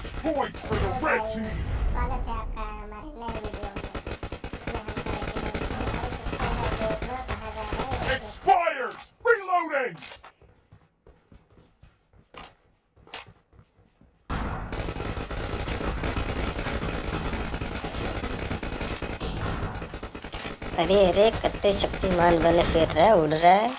First point for the red team. स्वागत है आपका हमारे नए वीडियो में Expired! Reloading! अरे अरे, कत्ते शक्तिमान बने फिर रहा है उड़ रहा है